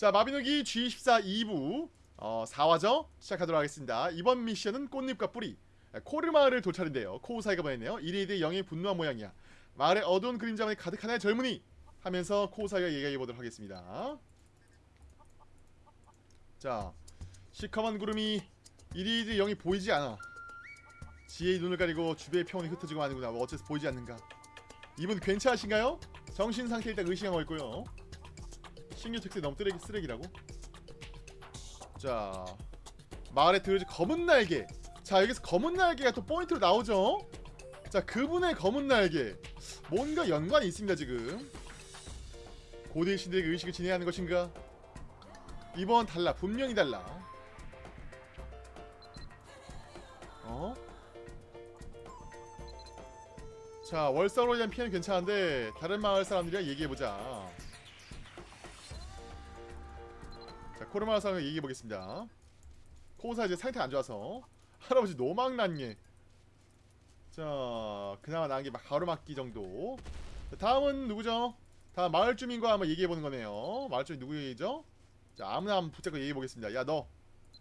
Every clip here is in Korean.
자 마비노기 G14 2부 어, 4화죠 시작하도록 하겠습니다. 이번 미션은 꽃잎과 뿌리 코르 마을을 돌찰인데요. 코우사이가 보냈네요. 1위 대 0의 분노한 모양이야. 마을의 어두운 그림자만이 가득한 나의 젊은이 하면서 코우사이가 얘기해보도록 하겠습니다. 자 시커먼 구름이 1위 대 0이 보이지 않아. 지혜의 눈을 가리고 주변의 평온이 흩어지고 마는구나. 뭐 어째서 보이지 않는가? 이분 괜찮으신가요? 정신상태 일단 의심하고 있고요 신규 특세 너무 쓰레기, 쓰레기라고? 자 마을에 들어지 검은 날개. 자 여기서 검은 날개가 또 포인트로 나오죠? 자 그분의 검은 날개. 뭔가 연관이 있습니다 지금. 고대 신들에게 의식을 진행하는 것인가? 이번 달라 분명히 달라. 어? 자 월성으로 인한 피해는 괜찮은데 다른 마을 사람들이랑 얘기해보자 자 코르마을 사람과 얘기해보겠습니다. 코우사 이제 상태 안 좋아서 할아버지 노망난예. 자 그나마 나은 게 가로막기 정도. 자, 다음은 누구죠? 다음 마을 주민과 한번 얘기해보는 거네요. 마을 주민 누구이죠? 자 아무나 한번 붙잡고 얘기해보겠습니다. 야 너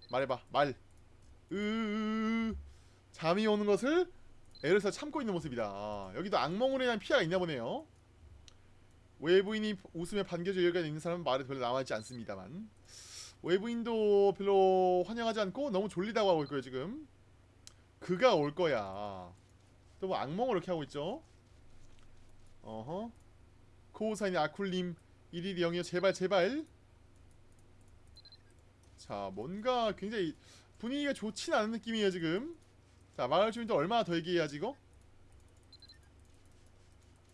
말해봐. 말. 으으으 잠이 오는 것을 써 참고 있는 모습이다. 여기도 악몽으로 인한 피해가 있나 보네요. 외부인이 웃음에 반겨줄 여유가 있는 사람은 말에 별로 남아있지 않습니다만 외부인도 별로 환영하지 않고 너무 졸리다고 하고 있고요 지금. 그가 올 거야. 또 뭐 악몽을 이렇게 하고 있죠. 어허. 코우사인 아쿨님 1일 0이요. 제발 제발. 자 뭔가 굉장히 분위기가 좋진 않은 느낌이에요 지금. 자 마을 주민도 얼마나 더 얘기해야지 이거?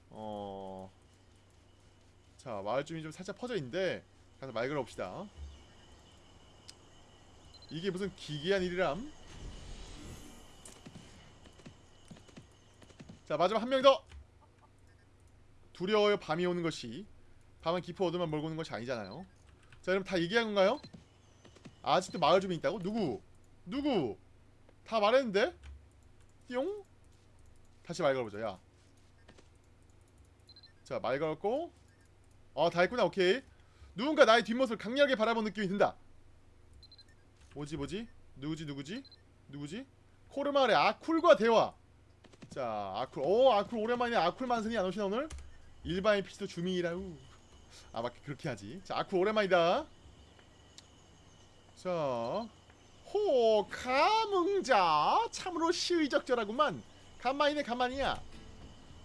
어... 자 마을 주민이 좀 살짝 퍼져 있는데 가서 말 걸어봅시다 이게 무슨 기괴한 일이람 자 마지막 한 명 더 두려워요 밤이 오는 것이 밤은 깊어 어둠만 몰고 오는 것이 아니잖아요 자 여러분 다 얘기한 건가요? 아직도 마을 주민 있다고? 누구? 누구? 다 말했는데? 띠용? 다시 말 걸어보자 야 자 말 걸었고 어 다 했구나 오케이 누군가 나의 뒷모습을 강렬하게 바라본 느낌이 든다 뭐지 뭐지? 누구지 누구지? 누구지? 코르마을의 아쿨과 대화. 자 아쿨 오 아쿨 오랜만이네. 아쿨 만선이 안 오시나 오늘? 일반인 피시도 주민이라우 아 맞게 그렇게 하지. 자 아쿨 오랜만이다. 자 호, 감흥자. 참으로 시의적절하구만. 간만이네 간만이야.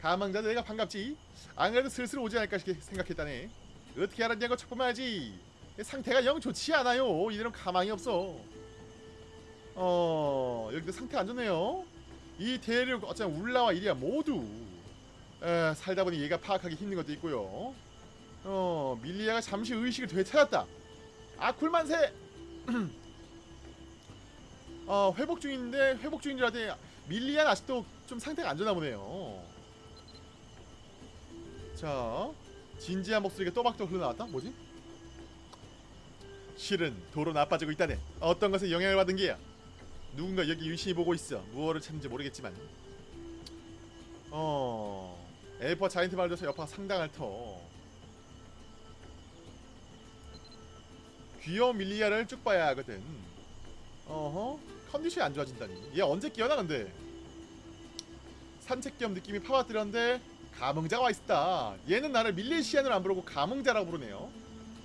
가망자 내가 반갑지. 안 그래도 슬슬 오지 않을까 생각했다네. 어떻게 알았냐고 척보면하지 상태가 영 좋지 않아요. 이대로 가망이 없어. 어 여기도 상태 안 좋네요. 이 대륙 어쩌면 울라와 이리야 모두 에, 살다 보니 얘가 파악하기 힘든 것도 있고요. 어 밀리아가 잠시 의식을 되찾았다. 아쿨만세! 어 회복 중인데 회복 중인 줄 알았더니 밀리안 아직도 좀 상태가 안 좋나 보네요. 자 진지한 목소리가 또박또 흘러나왔다? 뭐지? 실은 도로 나빠지고 있다네. 어떤 것에 영향을 받은 게야? 누군가 여기 유심히 보고 있어. 무엇을 찾는지 모르겠지만. 어... 엘퍼 자이언트 말도서 여파가 상당할 터. 귀여운 밀리아를 쭉 봐야 하거든. 어허 컨디션이 안 좋아진다니. 얘 언제 깨어나 근데? 산책 겸 느낌이 파고들었는데 감흥자가 와있다. 얘는 나를 밀레시안으로 안 부르고 감흥자라고 부르네요.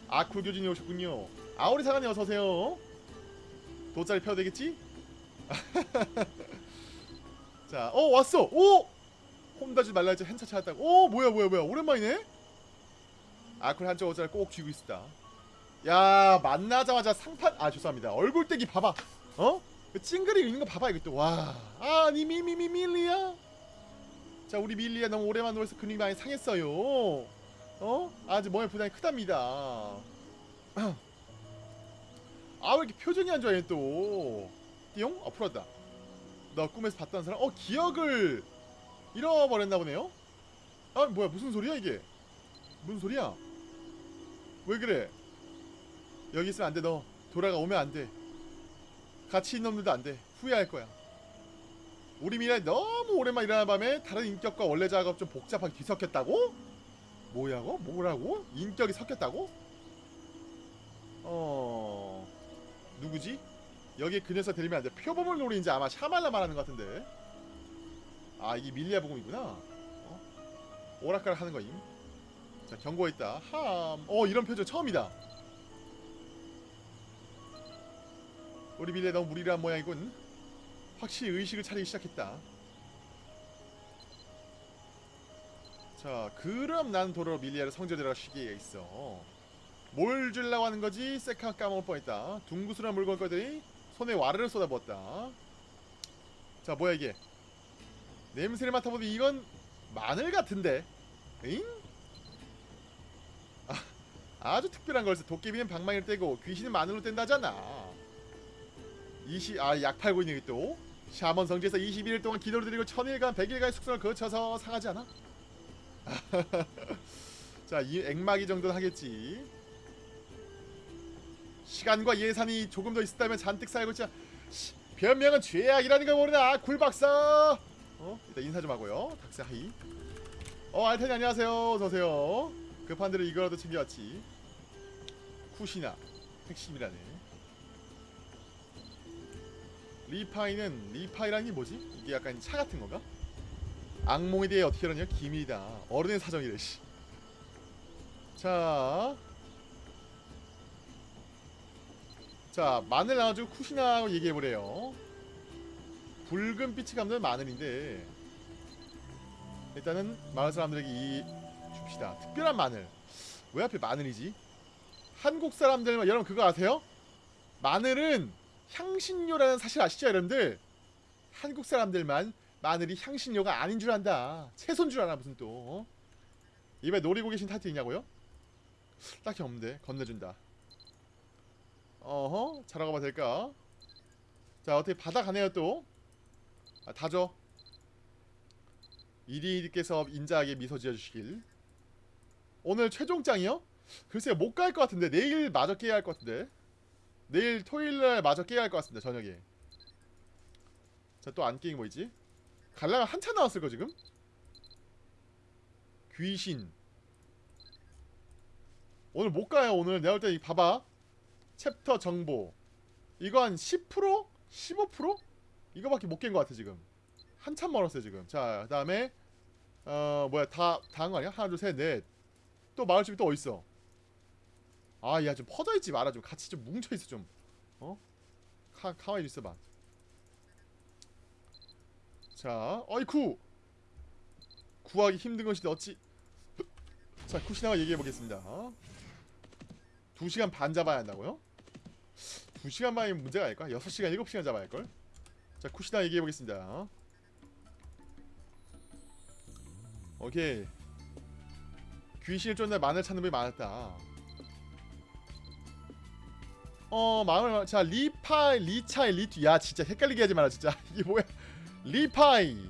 아쿨 교진이 오셨군요 아오리 사관이 어서오세요 돗자리 펴도 되겠지? 자, 어 왔어! 오! 혼다지 말라 했지 한차 찾았다고 오 뭐야 뭐야 뭐야 오랜만이네? 아쿨 한쪽 옷자를 꼭 쥐고 있다 야 만나자마자 상판 아 죄송합니다 얼굴대기 봐봐 어? 그 찡그리고 있는 거 봐봐 이것도 와 아니 미미미 밀리야 자 우리 밀리야 너무 오랜만에 놀아서 근육이 많이 상했어요 어? 아주 몸에 부담이 크답니다 아 왜 이렇게 표정이 안 좋아 얘또 띠용? 어 풀었다 너 꿈에서 봤던 사람? 어 기억을 잃어버렸나 보네요? 아 뭐야 무슨 소리야 이게 무슨 소리야 왜 그래 여기 있으면 안돼 너 돌아가 오면 안돼 같이 있는 놈들도 안돼 후회할 거야 우리 미래 너무 오랜만에 일어나는 밤에 다른 인격과 원래 작업 좀 복잡하게 뒤섞였다고? 뭐야고? 뭐라고? 인격이 섞였다고? 누구지? 여기 그 녀석 데리면 안돼. 표범을 노리는지 아마 샤말라 말하는 것 같은데. 아 이게 밀리아 부금이구나. 어? 오락가락 하는 거임. 자 경고했다. 함 어 이런 표정 처음이다. 우리 밀리아 너무 무리한 모양이군. 확실히 의식을 차리기 시작했다. 자 그럼 난 도로 밀리아를 성전이라 시기에 있어 뭘 주려고 하는 거지? 세카 까먹을 뻔했다 둥구스런 물건 거더니 손에 와르르 쏟아부었다 자 뭐야 이게 냄새를 맡아보니 이건 마늘 같은데 잉? 아, 아주 특별한 걸세 도깨비는 방망이를 떼고 귀신은 마늘로 뗀다잖아 이시 아약 팔고 있는 게 또 샤먼 성지에서 21일 동안 기도를 드리고 천일간 백일간의 숙성을 거쳐서 상하지 않아? 자, 이 액마기 정도는 하겠지. 시간과 예산이 조금 더 있었다면 잔뜩 쌓이고. 시, 변명은 죄악이라는 걸 모르나 굴박사. 어? 일단 인사 좀 하고요. 닥스 하이. 어, 알텐이 안녕하세요. 어서 오세요. 급한 대로 이거라도 챙겨왔지. 쿠시나 핵심이라네. 리파이는 리파이라는 게 뭐지? 이게 약간 차 같은 건가? 악몽에 대해 어떻게 알았냐? 기밀이다. 어른의 사정이래. 씨. 자, 자 마늘 나와주고 쿠시나하고 얘기해보래요. 붉은 빛이 감는 마늘인데 일단은 마을 사람들에게 이 줍시다. 특별한 마늘. 왜 하필 마늘이지? 한국 사람들 여러분 그거 아세요? 마늘은 향신료라는 사실 아시죠, 여러분들? 한국 사람들만 마늘이 향신료가 아닌 줄 안다. 채소인 줄 알아 무슨 또. 어? 입에 노리고 계신 타이틀 있냐고요? 딱히 없는데 건네준다. 어허 자라가 봐 될까? 자 어떻게 받아가네요 또. 아, 다져. 이리께서 인자하게 미소 지어주시길. 오늘 최종장이요? 글쎄요 못갈 것 같은데 내일 마저 깨야 할 것 같은데. 내일 토요일날 마저 깨야 할 것 같습니다 저녁에. 자 또 안 깨인 거 있지? 갈라가 한참 나왔을 거 지금? 귀신 오늘 못 가요 오늘 내가 볼 때 봐봐 챕터 정보 이거 한 10%? 15%? 이거밖에 못깬거 같아 지금 한참 멀었어요 지금 자 그 다음에 어 뭐야 다 다 한 거 아니야? 하나 둘셋넷또 마을집이 또 어딨어 아 야 좀 퍼져있지 마라 좀 같이 좀 뭉쳐있어 좀 어? 가, 가만히 있어봐 자, 어이쿠! 구하기 힘든 것이 어찌 자, 쿠시나와 얘기해보겠습니다 2시간 반 잡아야 한다고요? 2시간 반이 문제가 아닐까? 6시간, 7시간 잡아야 할걸? 자, 쿠시나 얘기해보겠습니다 오케이 귀신을 쫓는 마늘 찾는 분이 많았다 어 마을 자 리파이 리차이 리투 야 진짜 헷갈리게 하지 마라 진짜 이게 뭐야 리파이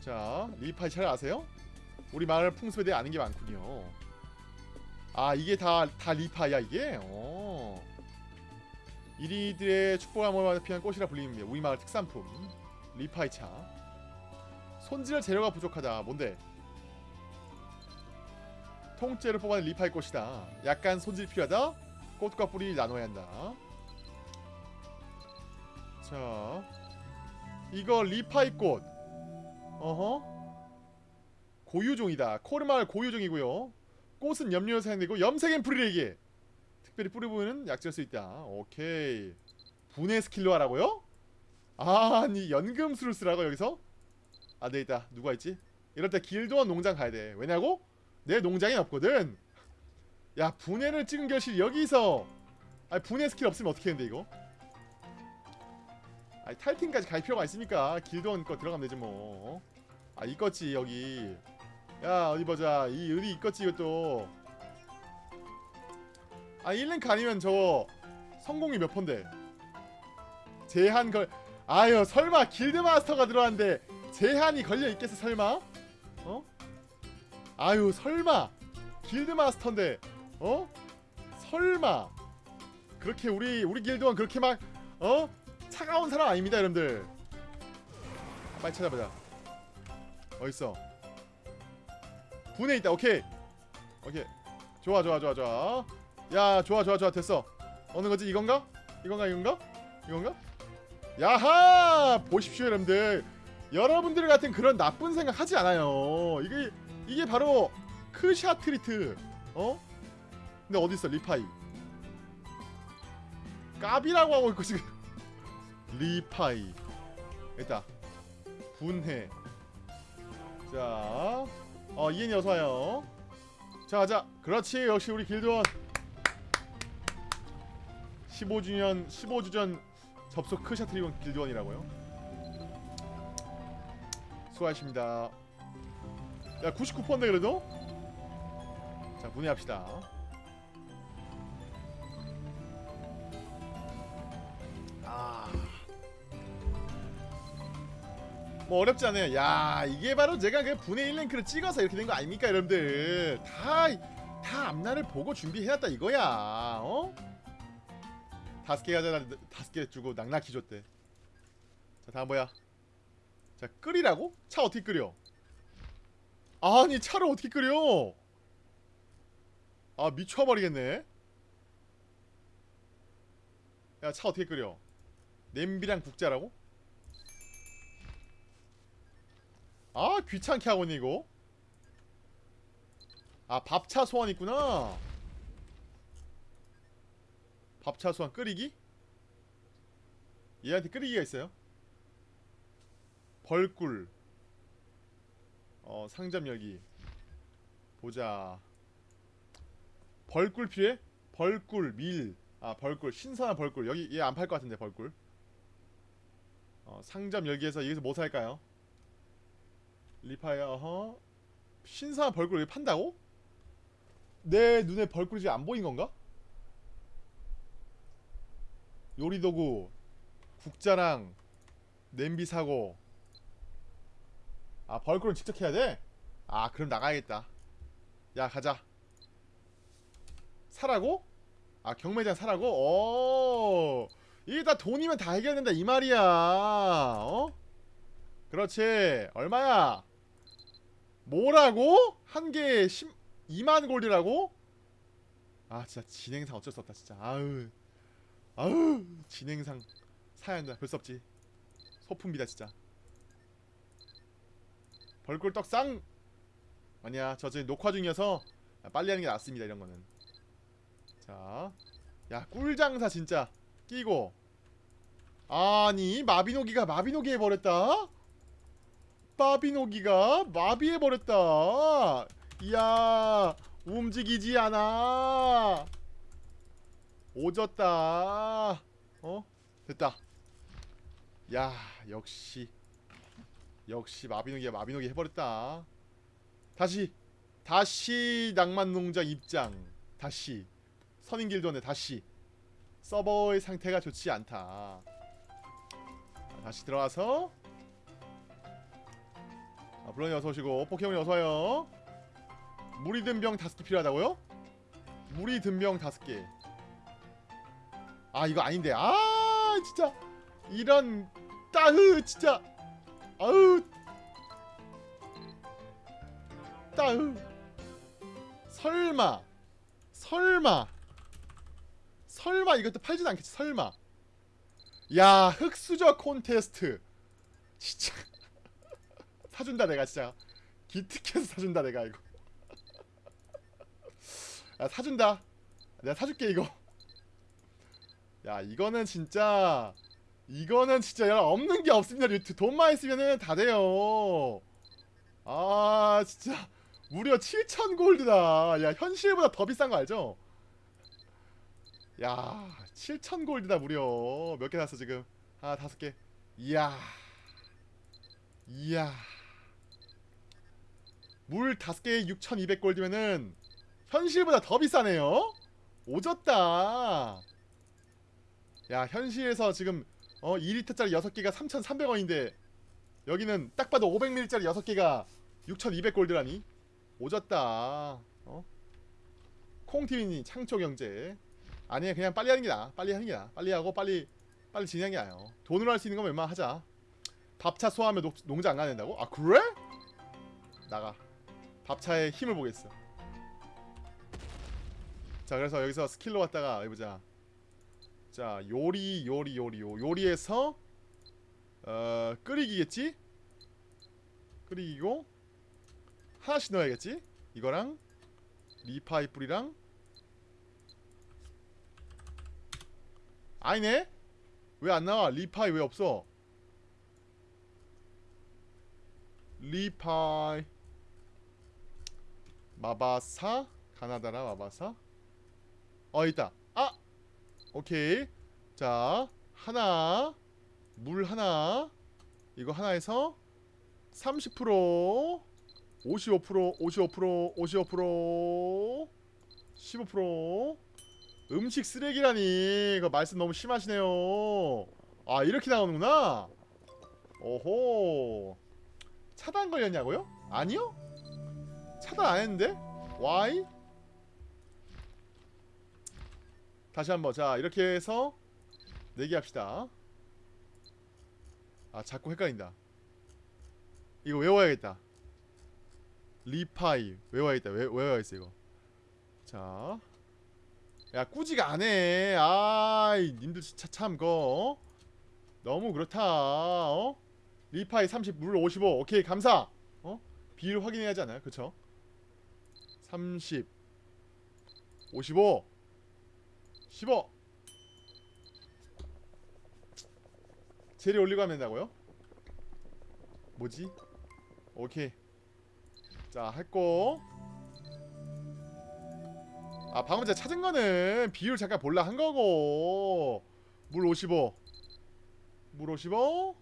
자 리파이 잘 아세요? 우리 마을 풍습에 대해 아는 게 많군요 아 이게 다, 다 리파이야 이게? 어. 이리들의 축복함을 피한 꽃이라 불립니다 우리 마을 특산품 리파이 차. 손질할 재료가 부족하다. 뭔데? 통째로 뽑아낸 리파이 꽃이다. 약간 손질 필요하다. 꽃과 뿌리 나눠야 한다. 자 이거 리파이 꽃. 어허? 고유종이다. 코르마을 고유종이고요. 꽃은 염료로 사용되고 염색엔 불이에게 특별히 뿌리 부분은 약지할 수 있다. 오케이. 분해 스킬로 하라고요? 아니 연금술을 쓰라고 여기서? 안 되겠다. 누가 있지? 이럴 때 길도원 농장 가야 돼. 왜냐고? 내 농장에 없거든. 야 분해를 찍은 결실 여기서. 아니 분해 스킬 없으면 어떻게 했는데 이거? 아니 탈팀까지 갈 필요가 있습니까 길드원 거 들어가면 되지 뭐 아 이거지 여기. 야 어디 보자. 이 의리 이거지 이것도 아 1랭크 아니면 저 성공이 몇 폰데? 제한 걸 아유 설마 길드마스터가 들어왔는데 제한이 걸려있겠어 설마? 어? 아유 설마 길드마스터인데 어? 설마 그렇게 우리 우리 길드원 그렇게 막 어? 차가운 사람 아닙니다 여러분들. 빨리 찾아보자. 어딨어? 분해 있다. 오케이. 오케이. 좋아 좋아 좋아 좋아 야 좋아 좋아 좋아 됐어 어느 거지 이건가? 이건가 이건가? 이건가? 야하 보십시오 여러분들 여러분들 같은 그런 나쁜 생각 하지 않아요 이게 이게 바로 크샷 트리트 어? 근데 어디 있어 리파이 까비라고 하고 있고 지금 리파이 됐다 분해 자, 어 이엔이 어서 와요. 자, 가자. 그렇지. 역시 우리 길드원. 15주년 15주 전 접속 크샷 트리온 길드원이라고요. 수고하십니다. 야, 99%인데 그래도? 자, 분해합시다. 아. 뭐 어렵지 않아요. 야 이게 바로 제가 그 분해 1랭크를 찍어서 이렇게 된 거 아닙니까 여러분들 다, 다 앞날을 보고 준비해놨다 이거야 어? 다섯 개 가져다 다섯 개 주고 낙낙히 줬대. 자 다음 뭐야? 자 끓이라고? 차 어떻게 끓여? 아니 차를 어떻게 끓여? 아 미쳐버리겠네. 야 차 어떻게 끓여? 냄비랑 국자라고? 아 귀찮게 하고 있네 이거. 아 밥차 소환 있구나 밥차 소환 끓이기? 얘한테 끓이기가 있어요 벌꿀 어 상점 열기 보자 벌꿀 필요해? 벌꿀 밀 아 벌꿀 신선한 벌꿀 여기 얘 안 팔 것 같은데 벌꿀 어 상점 열기에서 여기서 뭐 살까요? 리파이어 어허 신선한 벌꿀 여기 판다고? 내 눈에 벌꿀이 안 보인 건가? 요리도구 국자랑 냄비 사고 아 벌꿀은 직접 해야 돼? 아 그럼 나가야겠다 야 가자 사라고? 아 경매장 사라고? 오 이게 다 돈이면 다 해결된다 이 말이야 어? 그렇지 얼마야? 뭐라고? 한 개에 10, 2만 골드라고? 아 진짜 진행상 어쩔 수 없다 진짜 아우 아우 진행상 사야 한다. 별 수 없지. 소품비다 진짜. 벌꿀 떡상 아니야 저 지금 녹화 중이어서 빨리 하는 게 낫습니다 이런 거는. 자야 꿀장사 진짜. 끼고. 아니 마비노기가 마비노기 해버렸다? 마비노기가 마비해버렸다? 이야 움직이지 않아 오졌다. 어? 됐다. 야 역시. 역시 마비노기가 마비노기 해버렸다. 다시 다시 낭만농장 입장. 다시. 선인길도네 다시. 서버의 상태가 좋지 않다. 다시 들어와서. 아, 블런이 어서오시고 포켓몬이 어서와요. 물이 든 병 다섯 개 필요하다고요? 물이 든 병 다섯 개 아 이거 아닌데. 아 진짜. 이런 따흐 진짜. 아우 따흐. 설마 설마 설마 이것도 팔지도 않겠지 설마. 야 흑수저 콘테스트. 진짜. 사준다 내가 진짜. 기특해서 사준다 내가 이거. 야 사준다. 내가 사줄게 이거 야 이거는 진짜 이거는 진짜 여러분 없는 게 없습니다 유튜브 돈만 있으면은 다 돼요. 아 진짜. 무려 7천 골드다. 야 현실보다 더 비싼 거 알죠? 야 7천 골드다 무려. 몇 개 샀어 지금? 하나 다섯 개. 이야. 이야. 물 다섯 개에 6,200 골드면은 현실보다 더 비싸네요. 오졌다. 야 현실에서 지금 어 2리터짜리 6개가 3,300원인데 여기는 딱 봐도 500ml짜리 6개가 6,200 골드라니? 오졌다. 어? 콩티비니 창초경제. 아니야 그냥 빨리 하는 게 나아. 빨리 하는 게 나아. 빨리 하고 빨리 빨리 게 나아요. 돈으로 할 수 있는 건 웬만 하자. 밥차 소화하면 농, 농장 안 가야 된다고? 아 그래? 나가. 밥차의 힘을 보겠어. 자 그래서 여기서 스킬로 갔다가 해보자 자 요리 요리 요리 요 요리에서 어 끓이기겠지? 끓이고 하나씩 넣어야겠지? 이거랑 리파이 뿌리랑 아니네? 왜 안 나와? 리파이 왜 없어? 리파이 마바사 가나다라 마바사 어 있다 아 오케이 자 하나 물 하나 이거 하나에서 30% 55% 55% 55% 15% 음식 쓰레기라니 이거 말씀 너무 심하시네요 아 이렇게 나오는구나 오호 차단 걸렸냐고요? 아니요? 차단 안 했는데? Why? 다시 한번 자 이렇게 해서 내기합시다 아 자꾸 헷갈린다 이거 외워야겠다 리파이 외워야겠다 외, 외워야겠어 이거 자 야 꾸지가 안해 아이 님들 진짜 참 그거 어? 너무 그렇다 어? 리파이 30, 물 55 오케이 감사 어? 비율 확인해야 하지 않아요? 그쵸? 30 55 15 재료 올리고 하면 된다고요? 뭐지? 오케이 자 했고 아 방금 제가 찾은 거는 비율 잠깐 볼라 한 거고 물 55. 물 55.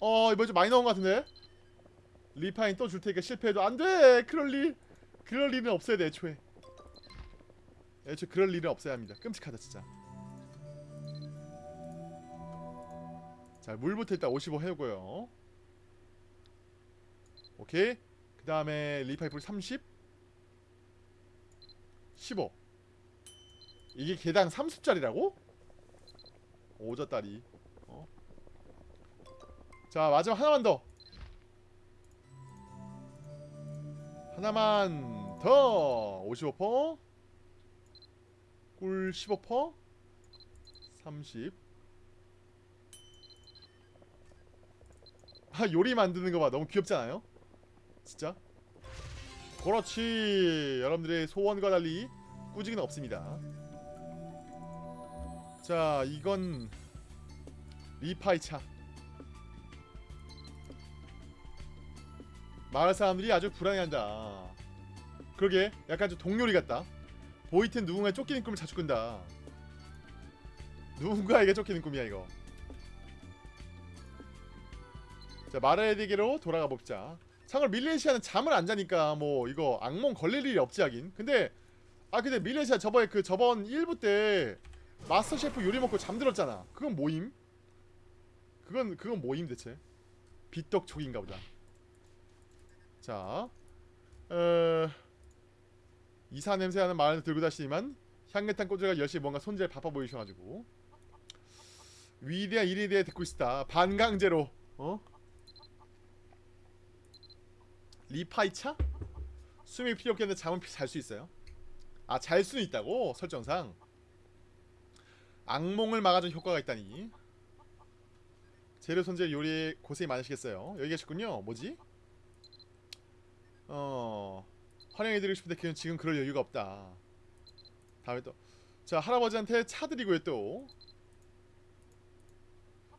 어 이번 좀 많이 나온 것 같은데 리파인 또 줄 테니까 실패해도 안돼 그럴 리 그럴 일은 없어야 돼 애초에. 애초에 그럴 일은 없어야 합니다. 끔찍하다 진짜. 자 물부터 일단 55 해오고요. 오케이. 그 다음에 리파이프 30 15 이게 개당 30짜리라고? 오졌다리 어? 자 마지막 하나만 더. 하나만 더 55%, 꿀 15%, 30. 아 요리 만드는 거 봐 너무 귀엽지 않아요? 진짜? 그렇지 여러분들의 소원과 달리 꾸지기는 없습니다 자 이건 리파이차 마을 사람들이 아주 불안해한다. 그러게 약간 좀 동료리 같다. 보이튼 누군가에 쫓기는 꿈을 자주 꾼다. 누군가에게 쫓기는 꿈이야 이거. 자 마라에디게로 돌아가 봅시다. 참고로 밀레시아는 잠을 안 자니까 뭐 이거 악몽 걸릴 일이 없지 하긴. 근데 아 근데 밀레시아 저번에 그 저번 1부 때 마스터 셰프 요리 먹고 잠들었잖아. 그건 뭐임? 그건 그건 뭐임 대체? 비떡촉인가 보다. 자, 어... 이사 냄새나는 마을 들고 다시지만 향긋한 꼬들가 열심히 뭔가 손질 바빠 보이셔가지고 위대한 일에 대해 듣고 있다. 반강제로 어? 리파이차? 숨이 필요 없겠는데 잠은 잘 수 있어요. 아, 잘 수는 있다고 설정상. 악몽을 막아준 효과가 있다니. 재료 손질 요리에 고생이 많으시겠어요. 여기 계셨군요. 뭐지? 어 환영해드리고 싶은데 그냥 지금 그럴 여유가 없다. 다음에 또 자 할아버지한테 차 드리고요 또.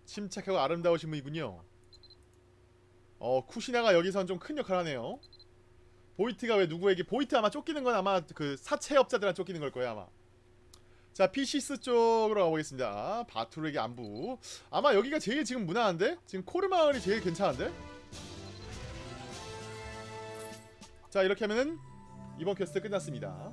침착하고 아름다우신 분이군요. 어 쿠시나가 여기선 좀 큰 역할을 하네요. 보이트가 왜 누구에게 보이트 아마 쫓기는 건 아마 그 사채업자들한테 쫓기는 걸 거예요 아마. 자 피시스 쪽으로 가보겠습니다. 바투르에게 안부. 아마 여기가 제일 지금 무난한데? 지금 코르마을이 제일 괜찮은데? 자 이렇게 하면은 이번 퀘스트 끝났습니다